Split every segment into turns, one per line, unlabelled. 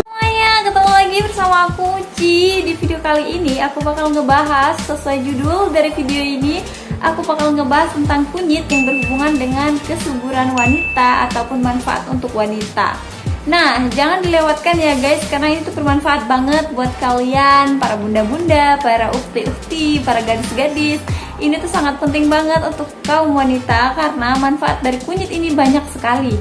Semuanya, ketemu lagi bersama aku Ci. Di video kali ini aku bakal ngebahas sesuai judul dari video ini. Aku bakal ngebahas tentang kunyit yang berhubungan dengan kesuburan wanita ataupun manfaat untuk wanita Nah, jangan dilewatkan ya guys, karena ini tuh bermanfaat banget buat kalian, para bunda-bunda, para ukti-ukti, para gadis-gadis. Ini tuh sangat penting banget untuk kaum wanita karena manfaat dari kunyit ini banyak sekali.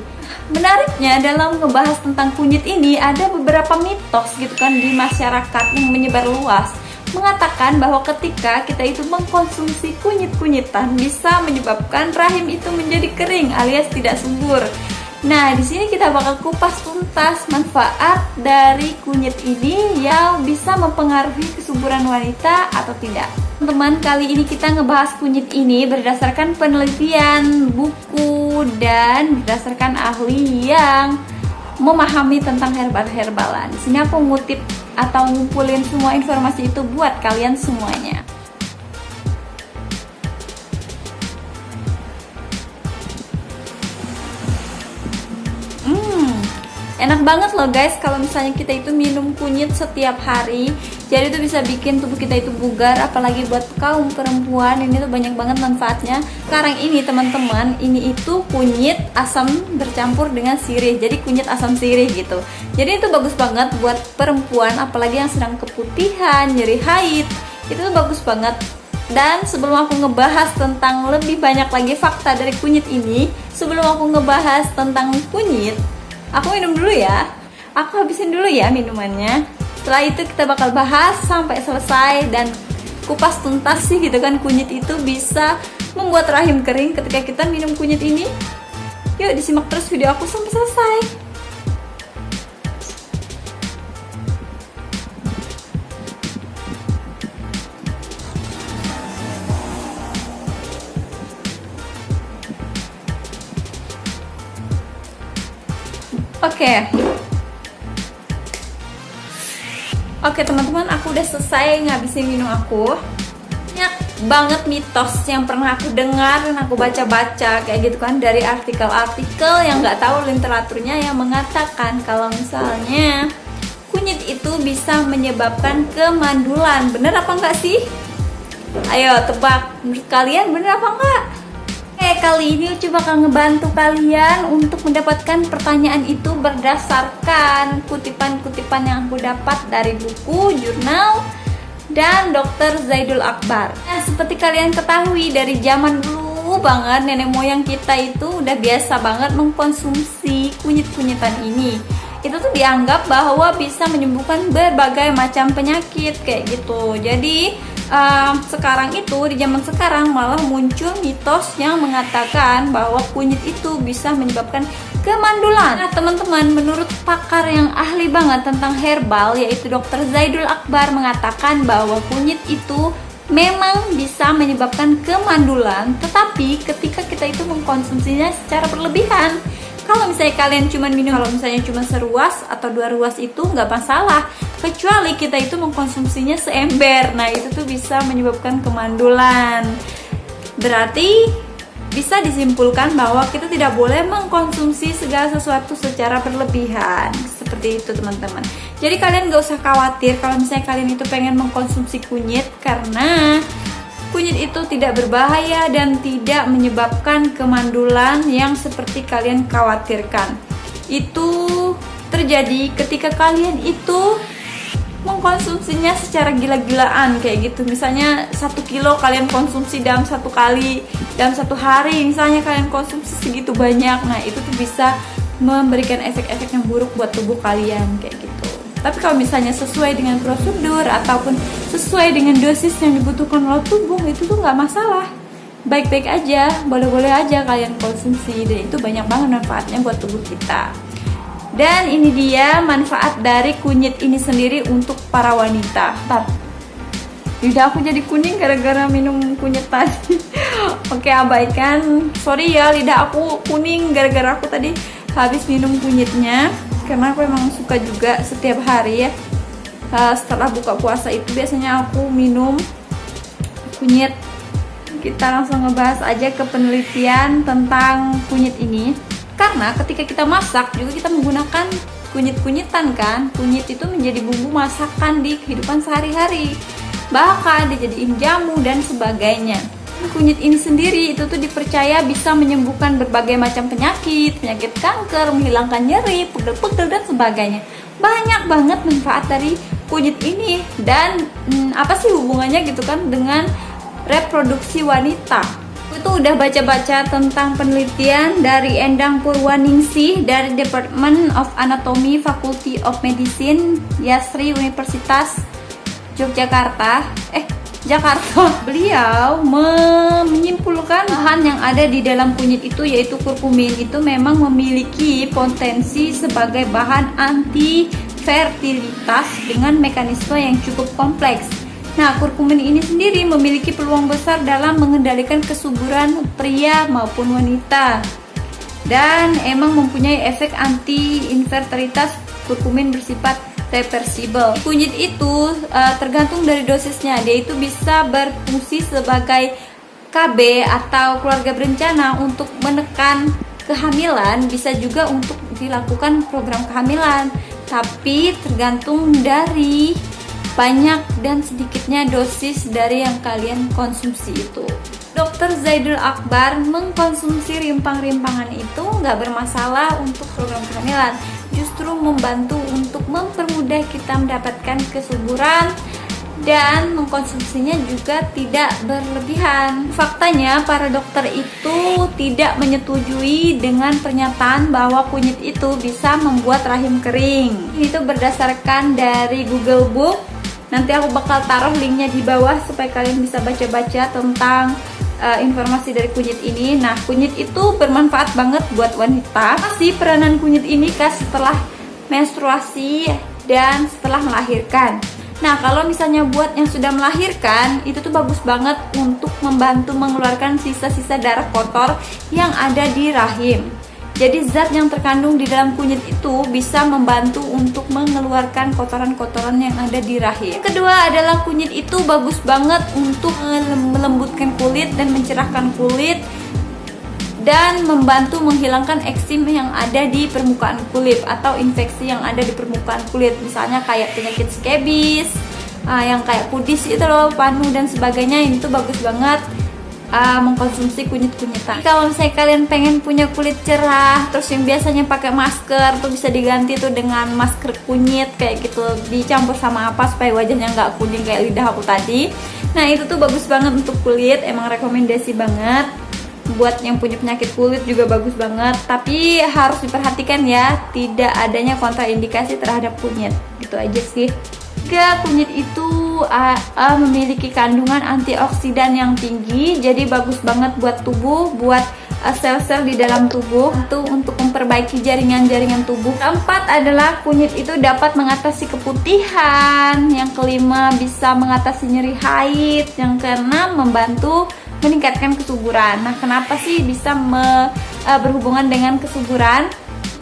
Menariknya dalam ngebahas tentang kunyit ini ada beberapa mitos gitu kan di masyarakat yang menyebar luas mengatakan bahwa ketika kita itu mengkonsumsi kunyit-kunyitan bisa menyebabkan rahim itu menjadi kering alias tidak subur. Nah, di sini kita bakal kupas tuntas manfaat dari kunyit ini yang bisa mempengaruhi kesuburan wanita atau tidak. Teman-teman, kali ini kita ngebahas kunyit ini berdasarkan penelitian, buku, dan berdasarkan ahli yang memahami tentang herbal-herbalan. Di sini aku ngutip atau ngumpulin semua informasi itu buat kalian semuanya. Banget loh guys. Kalau misalnya kita itu minum kunyit setiap hari jadi itu bisa bikin tubuh kita itu bugar apalagi buat kaum perempuan. Ini tuh banyak banget manfaatnya. Sekarang ini teman-teman ini itu kunyit asam bercampur dengan sirih. Jadi kunyit asam sirih gitu. Jadi itu bagus banget buat perempuan apalagi yang sedang keputihan nyeri haid. Itu tuh bagus banget. Dan sebelum aku ngebahas tentang lebih banyak lagi fakta dari kunyit ini sebelum aku ngebahas tentang kunyit Aku minum dulu ya. Aku habisin dulu ya minumannya. Setelah itu kita bakal bahas sampai selesai dan kupas tuntas sih gitu kan kunyit itu bisa membuat rahim kering ketika kita minum kunyit ini. Yuk disimak terus video aku sampai selesai. Oke. Oke teman-teman, aku udah selesai ngabisin minum aku. Banyak banget mitos yang pernah aku dengar dan aku baca-baca kayak gitu kan dari artikel-artikel yang nggak tahu literaturnya yang mengatakan kalau misalnya kunyit itu bisa menyebabkan kemandulan. Bener apa enggak sih? Ayo tebak, menurut kalian bener apa enggak? Kali ini Ucu bakal ngebantu kalian untuk mendapatkan pertanyaan itu berdasarkan kutipan-kutipan yang aku dapat dari buku, jurnal, dan Dr. Zaidul Akbar. Nah, seperti kalian ketahui dari zaman dulu banget nenek moyang kita itu udah biasa banget mengkonsumsi kunyit-kunyitan ini. Itu tuh dianggap bahwa bisa menyembuhkan berbagai macam penyakit kayak gitu. Jadi uh, sekarang itu di zaman sekarang malah muncul mitos yang mengatakan bahwa kunyit itu bisa menyebabkan kemandulan. Nah, teman-teman, menurut pakar yang ahli banget tentang herbal yaitu Dr. Zaidul Akbar mengatakan bahwa kunyit itu memang bisa menyebabkan kemandulan, tetapi ketika kita itu mengkonsumsinya secara berlebihan, kalau misalnya kalian cuma minum kalau misalnya cuma seruas atau dua ruas itu nggak masalah. Kecuali kita itu mengkonsumsinya seember. Nah itu tuh bisa menyebabkan kemandulan. Berarti bisa disimpulkan bahwa kita tidak boleh mengkonsumsi segala sesuatu secara berlebihan. Seperti itu teman-teman. Jadi kalian gak usah khawatir kalau misalnya kalian itu pengen mengkonsumsi kunyit karena kunyit itu tidak berbahaya dan tidak menyebabkan kemandulan yang seperti kalian khawatirkan. Itu terjadi ketika kalian itu mengkonsumsinya secara gila-gilaan kayak gitu. Misalnya satu kilo kalian konsumsi dalam satu kali dalam satu hari misalnya kalian konsumsi segitu banyak nah itu tuh bisa memberikan efek-efek yang buruk buat tubuh kalian kayak gitu tapi kalau misalnya sesuai dengan prosedur ataupun sesuai dengan dosis yang dibutuhkan oleh tubuh itu tuh nggak masalah baik-baik aja boleh-boleh aja kalian konsumsi dan itu banyak banget manfaatnya buat tubuh kita dan ini dia manfaat dari kunyit ini sendiri untuk para wanita. Bentar. Lidah aku jadi kuning gara-gara minum kunyit tadi. Oke, abaikan. Sorry ya, lidah aku kuning gara-gara aku tadi habis minum kunyitnya. Karena aku emang suka juga setiap hari ya. Uh, setelah buka puasa itu biasanya aku minum kunyit. Kita langsung ngebahas aja ke penelitian tentang kunyit ini. Karena ketika kita masak juga kita menggunakan kunyit-kunyitan kan. Kunyit itu menjadi bumbu masakan di kehidupan sehari-hari. Bahkan dijadiin jamu dan sebagainya kunyit ini sendiri itu tuh dipercaya bisa menyembuhkan berbagai macam penyakit penyakit kanker, menghilangkan nyeri, pegel-pegel dan sebagainya. Banyak banget manfaat dari kunyit ini. Dan hmm, apa sih hubungannya gitu kan dengan reproduksi wanita? Itu udah baca-baca tentang penelitian dari Endang Purwaningsih dari Department of Anatomy Faculty of Medicine Yasri Universitas Yogyakarta. Eh Jakarta. Beliau menyimpulkan bahan yang ada di dalam kunyit itu yaitu kurkumin. Itu memang memiliki potensi sebagai bahan anti fertilitas dengan mekanisme yang cukup kompleks. Nah, kurkumin ini sendiri memiliki peluang besar dalam mengendalikan kesuburan pria maupun wanita. Dan emang mempunyai efek anti-infertilitas. Kurkumin bersifat reversible. Kunyit itu uh, tergantung dari dosisnya. Dia itu bisa berfungsi sebagai KB atau keluarga berencana untuk menekan kehamilan, bisa juga untuk dilakukan program kehamilan. Tapi tergantung dari banyak dan sedikitnya dosis dari yang kalian konsumsi itu. Dokter Zaidul Akbar mengkonsumsi rimpang-rimpangan itu nggak bermasalah untuk program kehamilan, justru membantu untuk mempermudah kita mendapatkan kesuburan dan mengkonsumsinya juga tidak berlebihan. Faktanya, para dokter itu tidak menyetujui dengan pernyataan bahwa kunyit itu bisa membuat rahim kering. Itu berdasarkan dari Google Book Nanti aku bakal taruh linknya di bawah supaya kalian bisa baca-baca tentang uh, informasi dari kunyit ini. Nah, kunyit itu bermanfaat banget buat wanita. Masih peranan kunyit ini kah setelah menstruasi dan setelah melahirkan. Nah, kalau misalnya buat yang sudah melahirkan, itu tuh bagus banget untuk membantu mengeluarkan sisa-sisa darah kotor yang ada di rahim. Jadi zat yang terkandung di dalam kunyit itu bisa membantu untuk mengeluarkan kotoran-kotoran yang ada di rahim. Yang kedua adalah kunyit itu bagus banget untuk melembutkan kulit dan mencerahkan kulit dan membantu menghilangkan eksim yang ada di permukaan kulit atau infeksi yang ada di permukaan kulit misalnya kayak penyakit skebis uh, yang kayak kudis itu loh panu dan sebagainya itu bagus banget uh, mengkonsumsi kunyit-kunyitan. Kalau misalnya kalian pengen punya kulit cerah, terus yang biasanya pakai masker tuh bisa diganti tuh dengan masker kunyit kayak gitu dicampur sama apa supaya wajahnya nggak kuning kayak lidah aku tadi. Nah itu tuh bagus banget untuk kulit, emang rekomendasi banget. Buat yang punya penyakit kulit juga bagus banget, tapi harus diperhatikan ya, tidak adanya kontraindikasi terhadap kunyit. Gitu aja sih. Juga kunyit itu uh, uh, memiliki kandungan antioksidan yang tinggi, jadi bagus banget buat tubuh, buat sel-sel uh, di dalam tubuh itu untuk memperbaiki jaringan-jaringan tubuh. Keempat adalah kunyit itu dapat mengatasi keputihan. Yang kelima bisa mengatasi nyeri haid. Yang keenam membantu meningkatkan kesuburan. Nah, kenapa sih bisa me, uh, berhubungan dengan kesuburan?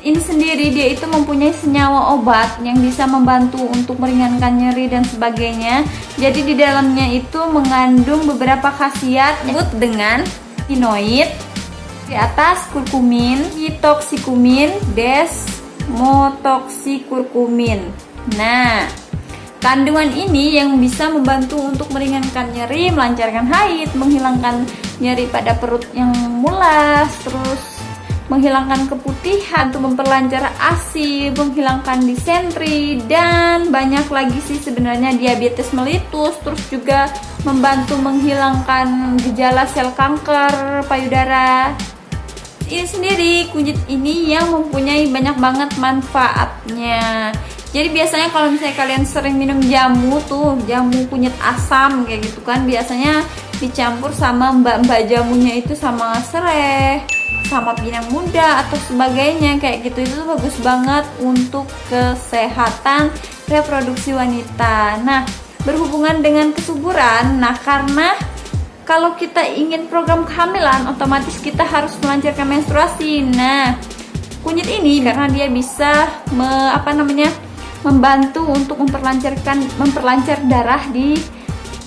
ini sendiri dia itu mempunyai senyawa obat yang bisa membantu untuk meringankan nyeri dan sebagainya. Jadi di dalamnya itu mengandung beberapa khasiat disebut dengan inoid, di atas kurkumin, hitoksikumin, desmotoksikurkumin. Nah, kandungan ini yang bisa membantu untuk meringankan nyeri, melancarkan haid, menghilangkan nyeri pada perut yang mulas, terus menghilangkan keputihan, untuk memperlancar ASI, menghilangkan disentri, dan banyak lagi sih sebenarnya diabetes melitus, terus juga membantu menghilangkan gejala sel kanker payudara. Ini sendiri kunyit ini yang mempunyai banyak banget manfaatnya. Jadi biasanya kalau misalnya kalian sering minum jamu tuh, jamu kunyit asam kayak gitu kan, biasanya dicampur sama mbak-mbak jamunya itu sama serai sama pinang muda atau sebagainya kayak gitu itu bagus banget untuk kesehatan reproduksi wanita. Nah, berhubungan dengan kesuburan, nah karena kalau kita ingin program kehamilan, otomatis kita harus melancarkan menstruasi. Nah, kunyit ini karena dia bisa me, apa namanya membantu untuk memperlancarkan memperlancar darah di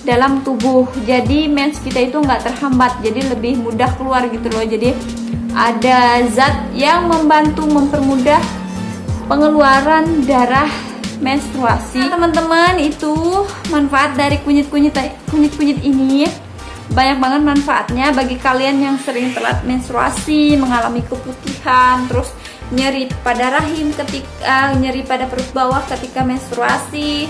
dalam tubuh. Jadi mens kita itu nggak terhambat jadi lebih mudah keluar gitu loh. Jadi ada zat yang membantu mempermudah pengeluaran darah menstruasi. Nah, teman-teman itu manfaat dari kunyit-kunyit kunyit-kunyit ini. Banyak banget manfaatnya bagi kalian yang sering telat menstruasi mengalami keputihan terus nyeri pada rahim ketika nyeri pada perut bawah ketika menstruasi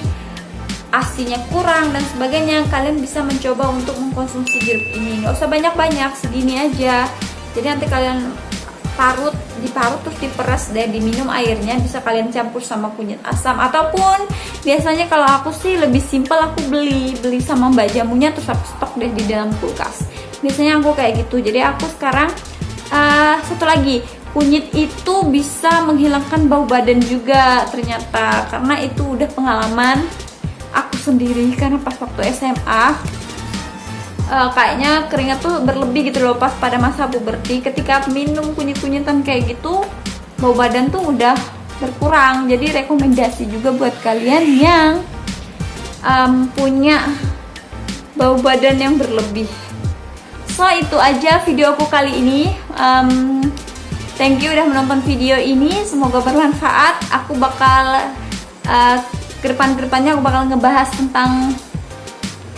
asinya kurang dan sebagainya. Kalian bisa mencoba untuk mengkonsumsi jeruk ini. Nggak usah banyak-banyak segini aja. Jadi nanti kalian parut diparut terus diperas deh diminum airnya bisa kalian campur sama kunyit asam. Ataupun biasanya kalau aku sih lebih simpel aku beli beli sama mbak jamunya terus aku stok deh di dalam kulkas. Biasanya aku kayak gitu. Jadi aku sekarang uh, satu lagi kunyit itu bisa menghilangkan bau badan juga ternyata. Karena itu udah pengalaman aku sendiri karena pas waktu SMA uh, eh, kayaknya keringat tuh berlebih gitu loh pas pada masa puberti. Ketika minum kunyit-kunyitan kayak gitu bau badan tuh udah berkurang. Jadi rekomendasi juga buat kalian yang um, punya bau badan yang berlebih. So itu aja video aku kali ini. Um, thank you udah menonton video ini semoga bermanfaat aku bakal uh, ke depan-kedepannya aku bakal ngebahas tentang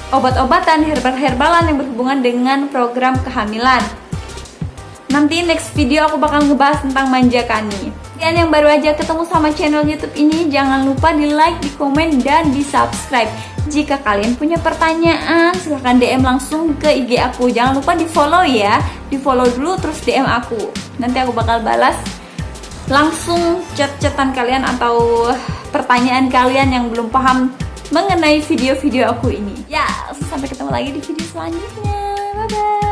obat-obatan herbal-herbalan yang berhubungan dengan program kehamilan. Nanti next video aku bakal ngebahas tentang manja kani. Kalian yang baru aja ketemu sama channel YouTube ini, jangan lupa di like, di komen, dan di subscribe. Jika kalian punya pertanyaan, silahkan DM langsung ke IG aku. Jangan lupa di follow ya, di follow dulu terus DM aku. Nanti aku bakal balas langsung chat-chatan kalian atau pertanyaan kalian yang belum paham mengenai video-video aku ini. Ya, sampai ketemu lagi di video selanjutnya. Bye bye.